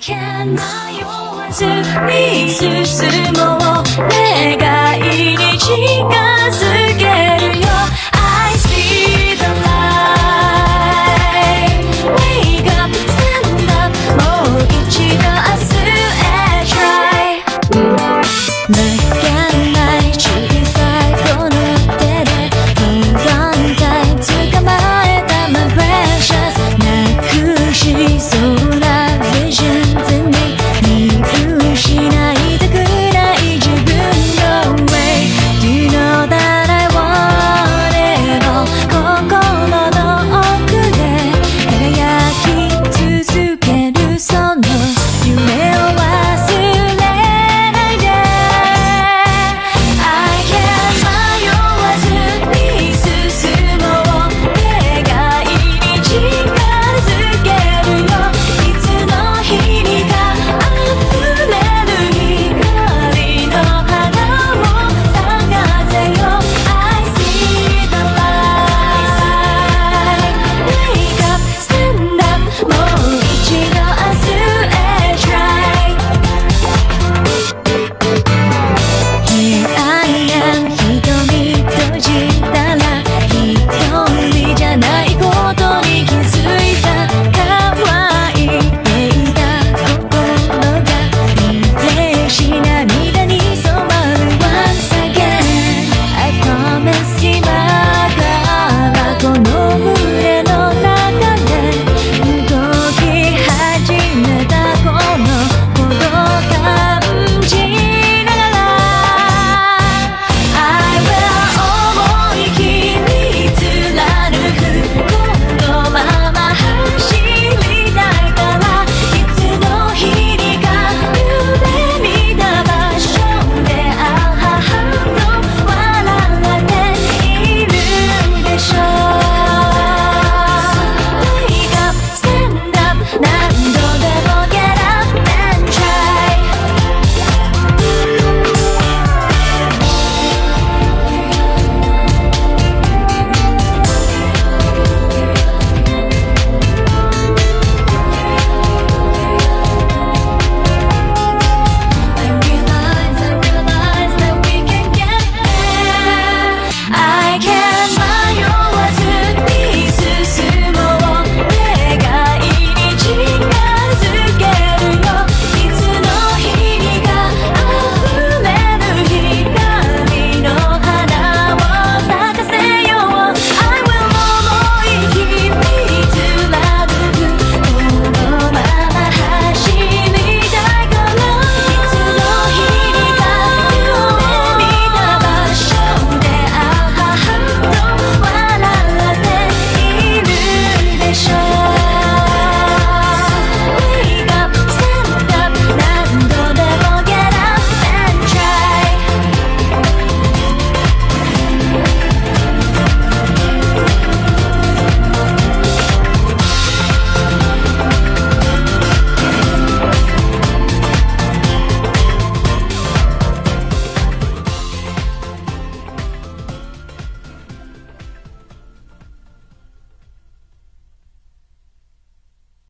can 迷わ